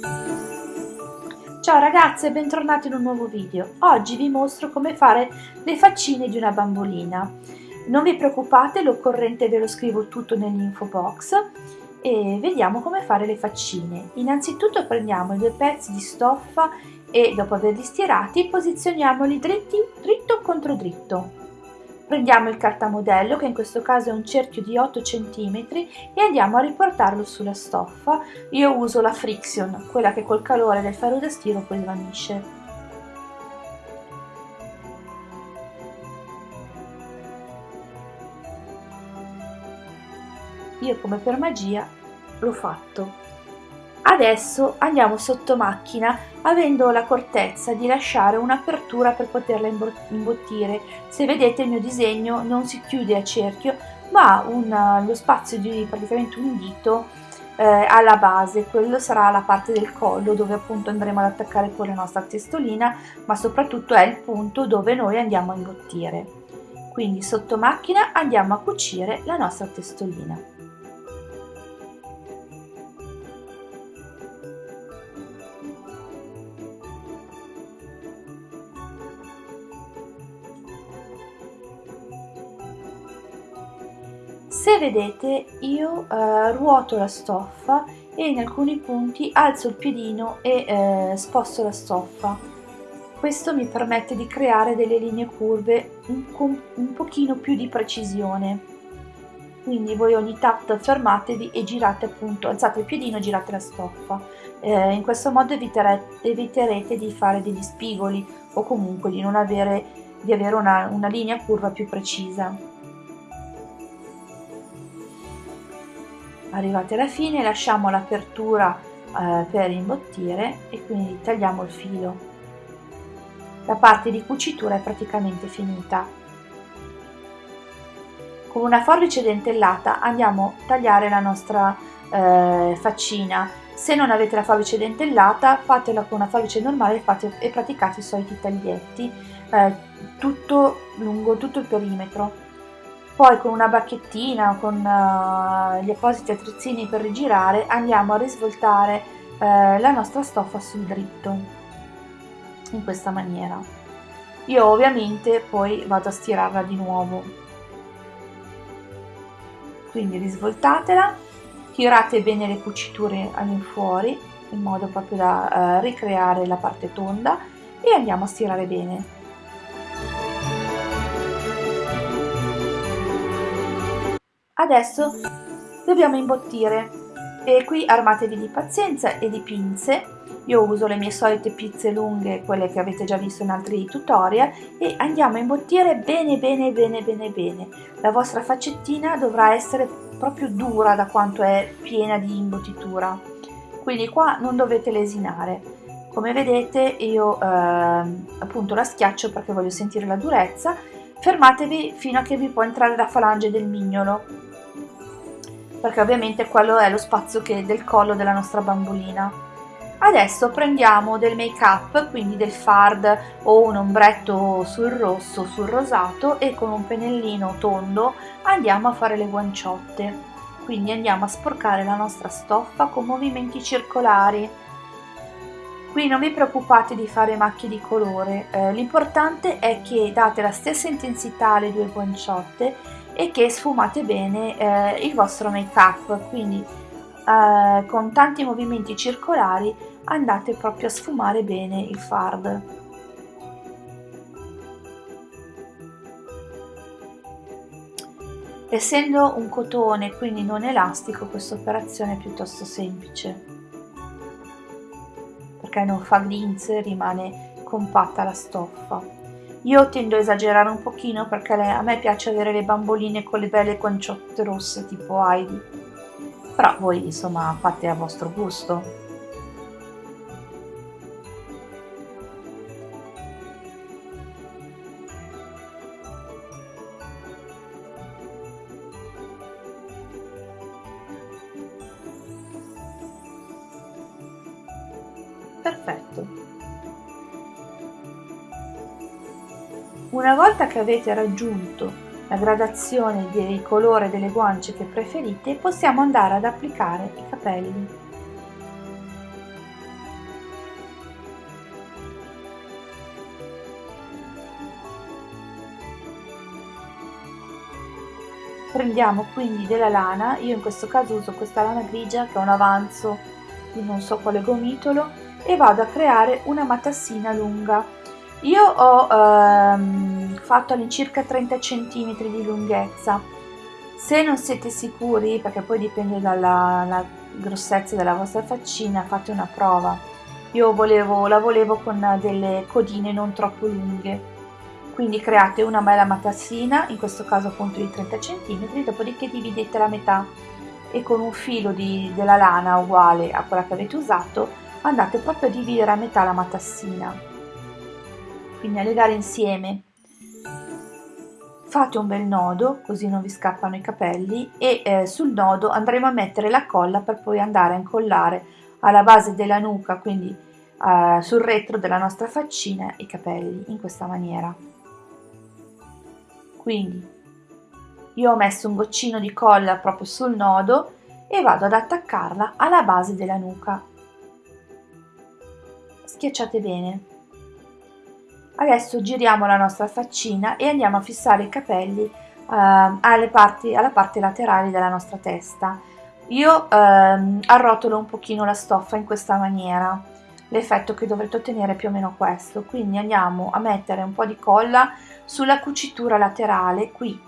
Ciao ragazze e bentornati in un nuovo video. Oggi vi mostro come fare le faccine di una bambolina. Non vi preoccupate, l'occorrente ve lo scrivo tutto nell'info box e vediamo come fare le faccine. Innanzitutto prendiamo i due pezzi di stoffa e dopo averli stirati posizioniamoli dritti, dritto contro dritto. Prendiamo il cartamodello, che in questo caso è un cerchio di 8 cm, e andiamo a riportarlo sulla stoffa. Io uso la friction, quella che col calore del ferro da stiro poi svanisce. Io come per magia l'ho fatto. Adesso andiamo sotto macchina avendo l'accortezza di lasciare un'apertura per poterla imbottire. Se vedete il mio disegno non si chiude a cerchio ma ha lo spazio di praticamente un dito eh, alla base, quello sarà la parte del collo dove appunto andremo ad attaccare poi la nostra testolina ma soprattutto è il punto dove noi andiamo a imbottire. Quindi sotto macchina andiamo a cucire la nostra testolina. Se vedete io eh, ruoto la stoffa e in alcuni punti alzo il piedino e eh, sposto la stoffa. Questo mi permette di creare delle linee curve un, un pochino più di precisione. Quindi voi ogni tanto fermatevi e girate appunto, alzate il piedino e girate la stoffa. Eh, in questo modo eviterete, eviterete di fare degli spigoli o comunque di non avere, di avere una, una linea curva più precisa. Arrivati alla fine lasciamo l'apertura eh, per imbottire e quindi tagliamo il filo. La parte di cucitura è praticamente finita. Con una forbice dentellata andiamo a tagliare la nostra eh, faccina. Se non avete la forbice dentellata fatela con una forbice normale fate, e praticate i soliti taglietti eh, tutto lungo tutto il perimetro poi con una bacchettina, con uh, gli appositi attrezzini per rigirare, andiamo a risvoltare uh, la nostra stoffa sul dritto, in questa maniera. Io ovviamente poi vado a stirarla di nuovo. Quindi risvoltatela, tirate bene le cuciture all'infuori, in modo proprio da uh, ricreare la parte tonda e andiamo a stirare bene. Adesso dobbiamo imbottire e qui armatevi di pazienza e di pinze. Io uso le mie solite pizze lunghe, quelle che avete già visto in altri tutorial e andiamo a imbottire bene bene bene bene bene. La vostra faccettina dovrà essere proprio dura da quanto è piena di imbottitura. Quindi qua non dovete lesinare. Come vedete io eh, appunto la schiaccio perché voglio sentire la durezza. Fermatevi fino a che vi può entrare la falange del mignolo perché ovviamente quello è lo spazio che del collo della nostra bambolina. Adesso prendiamo del make up, quindi del fard o un ombretto sul rosso, sul rosato e con un pennellino tondo andiamo a fare le guanciotte. Quindi andiamo a sporcare la nostra stoffa con movimenti circolari. Qui non vi preoccupate di fare macchie di colore, eh, l'importante è che date la stessa intensità alle due guanciotte e che sfumate bene eh, il vostro make up quindi eh, con tanti movimenti circolari andate proprio a sfumare bene il fard essendo un cotone quindi non elastico questa operazione è piuttosto semplice. Perché non fa glinze rimane compatta la stoffa io tendo a esagerare un pochino perché a me piace avere le bamboline con le belle guanciotte rosse tipo Heidi. Però voi insomma fate a vostro gusto. che avete raggiunto la gradazione del colore delle guance che preferite, possiamo andare ad applicare i capelli. Prendiamo quindi della lana, io in questo caso uso questa lana grigia che è un avanzo di non so quale gomitolo e vado a creare una matassina lunga io ho ehm, fatto all'incirca 30 cm di lunghezza. Se non siete sicuri perché poi dipende dalla grossezza della vostra faccina fate una prova. Io volevo, la volevo con delle codine non troppo lunghe. Quindi create una bella matassina in questo caso appunto di 30 cm dopodiché dividete la metà. E con un filo di, della lana uguale a quella che avete usato andate proprio a dividere a metà la matassina quindi a legare insieme. Fate un bel nodo così non vi scappano i capelli e eh, sul nodo andremo a mettere la colla per poi andare a incollare alla base della nuca quindi eh, sul retro della nostra faccina i capelli in questa maniera. Quindi io ho messo un goccino di colla proprio sul nodo e vado ad attaccarla alla base della nuca. Schiacciate bene adesso giriamo la nostra faccina e andiamo a fissare i capelli eh, alle parti, alla parte laterale della nostra testa. Io ehm, arrotolo un pochino la stoffa in questa maniera l'effetto che dovrete ottenere è più o meno questo. Quindi andiamo a mettere un po' di colla sulla cucitura laterale qui.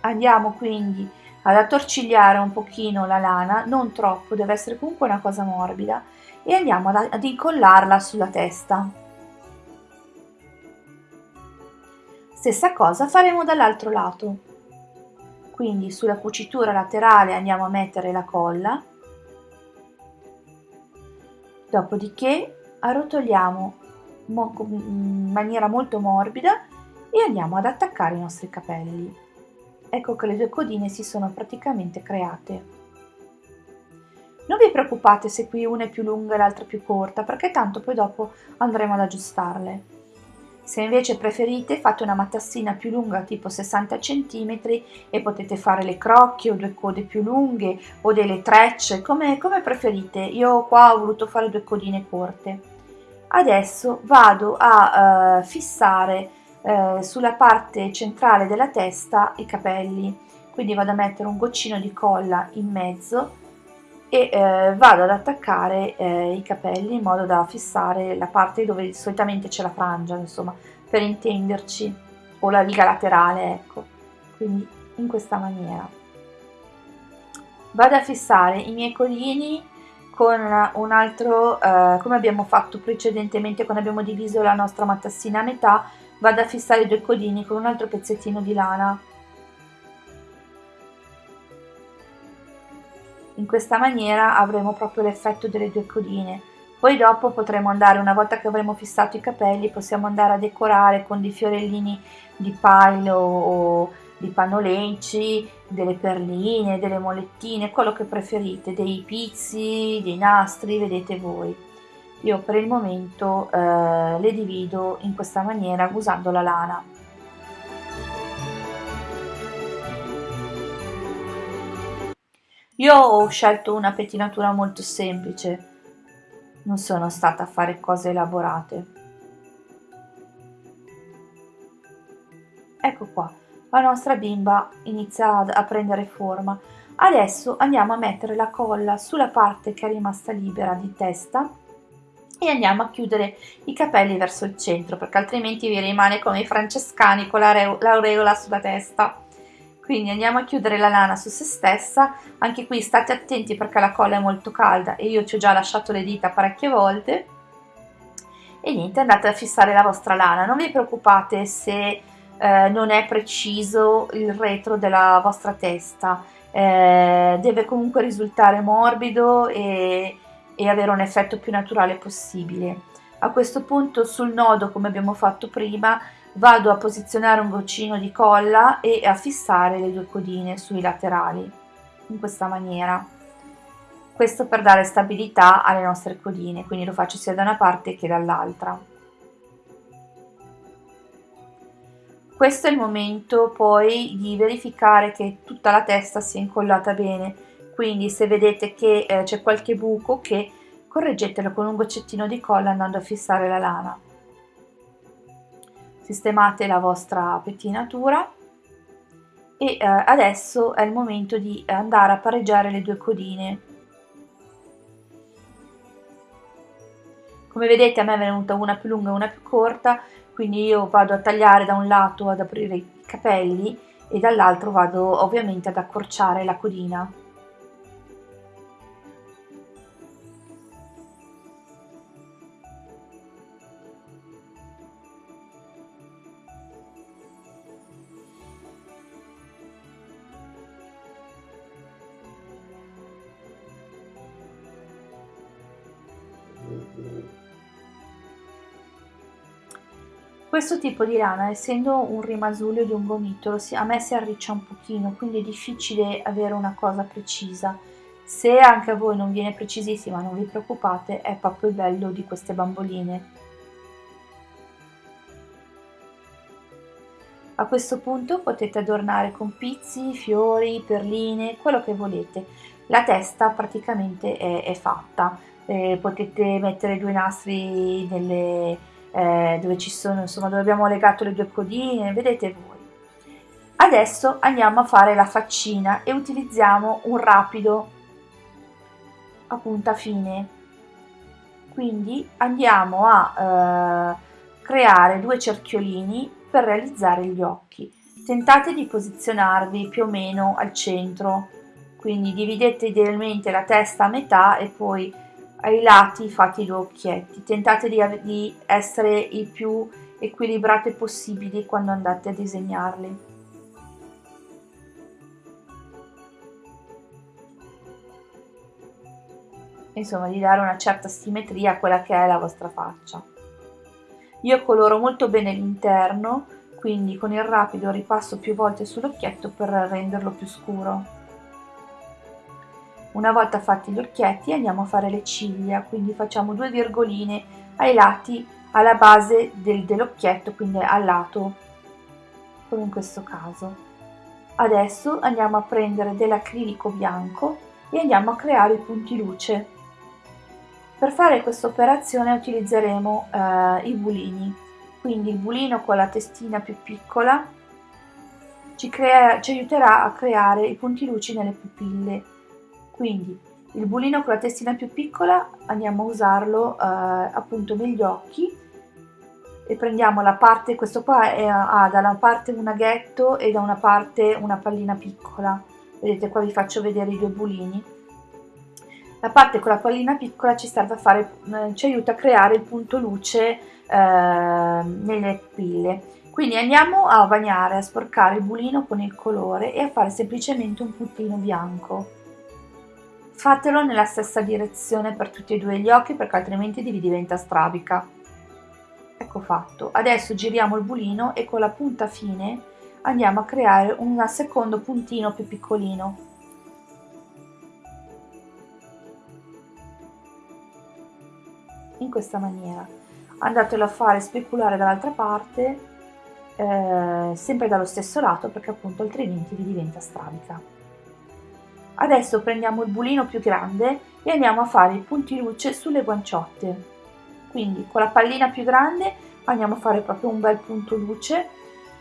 Andiamo quindi ad attorcigliare un pochino la lana non troppo deve essere comunque una cosa morbida e andiamo ad, ad incollarla sulla testa. Stessa cosa faremo dall'altro lato. Quindi sulla cucitura laterale andiamo a mettere la colla. Dopodiché arrotoliamo in maniera molto morbida e andiamo ad attaccare i nostri capelli. Ecco che le due codine si sono praticamente create. Non vi preoccupate se qui una è più lunga e l'altra più corta, perché tanto poi dopo andremo ad aggiustarle. Se invece preferite fate una matassina più lunga tipo 60 cm e potete fare le crocchie o due code più lunghe o delle trecce, come, come preferite. Io qua ho voluto fare due codine corte adesso vado a uh, fissare uh, sulla parte centrale della testa i capelli. Quindi vado a mettere un goccino di colla in mezzo e uh, vado ad attaccare i capelli in modo da fissare la parte dove solitamente c'è la frangia insomma per intenderci o la riga laterale ecco. Quindi in questa maniera. Vado a fissare i miei collini con un altro, eh, come abbiamo fatto precedentemente quando abbiamo diviso la nostra matassina a metà, vado a fissare i due codini con un altro pezzettino di lana. In questa maniera avremo proprio l'effetto delle due codine. Poi dopo potremo andare, una volta che avremo fissato i capelli, possiamo andare a decorare con dei fiorellini di pailo o di panolenci, delle perline, delle molettine, quello che preferite, dei pizzi, dei nastri, vedete voi. Io per il momento eh, le divido in questa maniera usando la lana. Io ho scelto una pettinatura molto semplice, non sono stata a fare cose elaborate. Ecco qua la nostra bimba inizia a prendere forma. Adesso andiamo a mettere la colla sulla parte che è rimasta libera di testa e andiamo a chiudere i capelli verso il centro perché altrimenti vi rimane come i francescani con l'aureola sulla testa. Quindi andiamo a chiudere la lana su se stessa, anche qui state attenti perché la colla è molto calda e io ci ho già lasciato le dita parecchie volte. E niente, andate a fissare la vostra lana, non vi preoccupate se eh, non è preciso il retro della vostra testa, eh, deve comunque risultare morbido e, e avere un effetto più naturale possibile. A questo punto sul nodo, come abbiamo fatto prima, vado a posizionare un goccino di colla e a fissare le due codine sui laterali, in questa maniera. Questo per dare stabilità alle nostre codine, quindi lo faccio sia da una parte che dall'altra. Questo è il momento poi di verificare che tutta la testa sia incollata bene, quindi se vedete che eh, c'è qualche buco che correggetelo con un goccettino di colla andando a fissare la lana. sistemate la vostra pettinatura e eh, adesso è il momento di andare a pareggiare le due codine. Come vedete a me è venuta una più lunga e una più corta, quindi io vado a tagliare da un lato ad aprire i capelli e dall'altro vado ovviamente ad accorciare la codina. Questo tipo di lana, essendo un rimasuglia di un gomitolo, a me si arriccia un pochino, quindi è difficile avere una cosa precisa. Se anche a voi non viene precisissima, non vi preoccupate, è proprio il bello di queste bamboline. A questo punto potete adornare con pizzi, fiori, perline, quello che volete. La testa praticamente è, è fatta, eh, potete mettere due nastri nelle eh, dove ci sono, insomma, dove abbiamo legato le due codine, vedete voi. Adesso andiamo a fare la faccina e utilizziamo un rapido a punta fine. Quindi andiamo a eh, creare due cerchiolini per realizzare gli occhi. Tentate di posizionarvi più o meno al centro, quindi dividete idealmente la testa a metà e poi ai lati fate i due occhietti, tentate di, di essere il più equilibrate possibili quando andate a disegnarli. Insomma, di dare una certa simmetria a quella che è la vostra faccia. Io coloro molto bene l'interno, quindi con il rapido ripasso più volte sull'occhietto per renderlo più scuro. Una volta fatti gli occhietti andiamo a fare le ciglia, quindi facciamo due virgoline ai lati, alla base del, dell'occhietto, quindi al lato, come in questo caso. Adesso andiamo a prendere dell'acrilico bianco e andiamo a creare i punti luce. Per fare questa operazione utilizzeremo eh, i bulini, quindi il bulino con la testina più piccola ci, crea, ci aiuterà a creare i punti luci nelle pupille quindi il bulino con la testina più piccola andiamo a usarlo eh, appunto negli occhi e prendiamo la parte, questo qua ha da una parte un aghetto e da una parte una pallina piccola, vedete qua vi faccio vedere i due bulini. La parte con la pallina piccola ci serve a fare, eh, ci aiuta a creare il punto luce eh, nelle pupille. Quindi andiamo a bagnare, a sporcare il bulino con il colore e a fare semplicemente un puntino bianco. Fatelo nella stessa direzione per tutti e due gli occhi perché altrimenti vi diventa strabica. Ecco fatto. Adesso giriamo il bulino e con la punta fine andiamo a creare un secondo puntino più piccolino. In questa maniera. Andatelo a fare speculare dall'altra parte, eh, sempre dallo stesso lato perché appunto altrimenti vi diventa strabica. Adesso prendiamo il bulino più grande e andiamo a fare i punti luce sulle guanciotte. Quindi con la pallina più grande andiamo a fare proprio un bel punto luce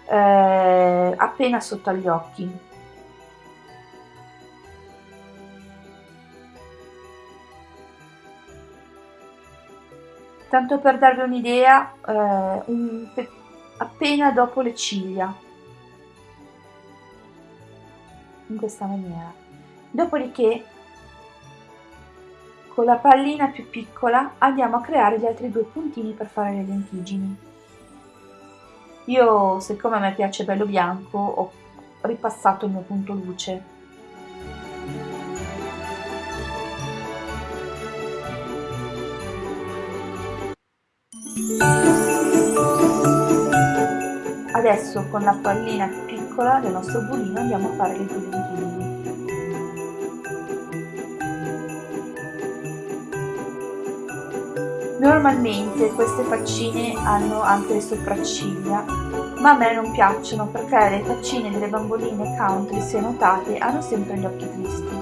eh, appena sotto agli occhi. Tanto per darvi un'idea, eh, un, appena dopo le ciglia, in questa maniera. Dopodiché con la pallina più piccola andiamo a creare gli altri due puntini per fare le lentiggini. Io, siccome a me piace bello bianco, ho ripassato il mio punto luce. Adesso con la pallina più piccola del nostro bulino andiamo a fare le due lentiggini. Normalmente queste faccine hanno anche le sopracciglia, ma a me non piacciono perché le faccine delle bamboline country, se notate, hanno sempre gli occhi tristi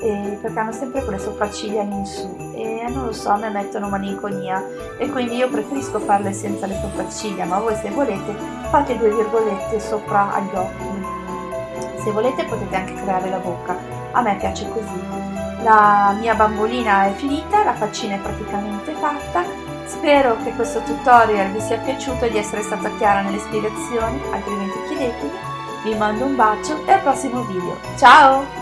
e perché hanno sempre quelle sopracciglia in su e non lo so, a me mettono malinconia e quindi io preferisco farle senza le sopracciglia, ma voi se volete fate due virgolette sopra agli occhi. Se volete potete anche creare la bocca, a me piace così. La mia bambolina è finita, la faccina è praticamente fatta, spero che questo tutorial vi sia piaciuto e di essere stata chiara nelle spiegazioni, altrimenti chiedetemi. Vi mando un bacio e al prossimo video. Ciao!